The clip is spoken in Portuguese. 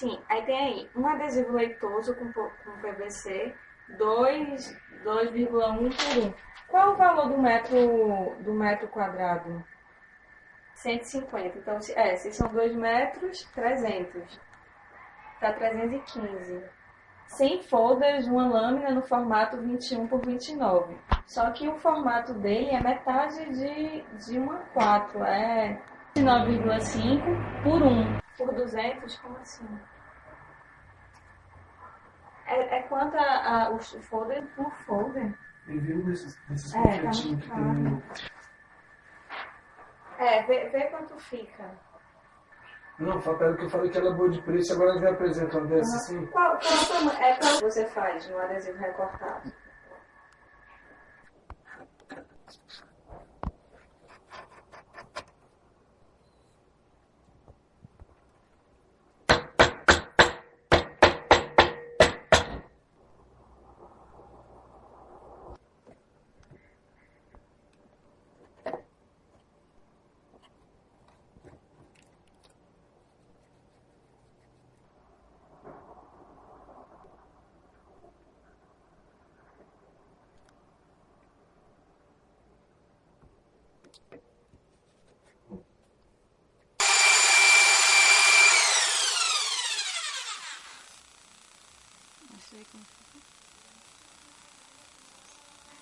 Sim, aí tem aí um adesivo leitoso com, com PVC, 2,1 por 1. Qual é o valor do metro, do metro quadrado? 150. Então, é, se são 2 metros, 300. Tá 315. 100 folders, uma lâmina no formato 21 por 29. Só que o formato dele é metade de, de uma 4. É 9,5 por 1. Por 200, como assim? É, é quanto a, a, o folder por folder? Ele viu nesses, nesses é, tá que tem É, vê, vê quanto fica. Não, pelo que eu falei que ela é boa de preço, agora ela me apresenta uma dessa assim. Qual, qual é qual você faz no adesivo recortado? absägen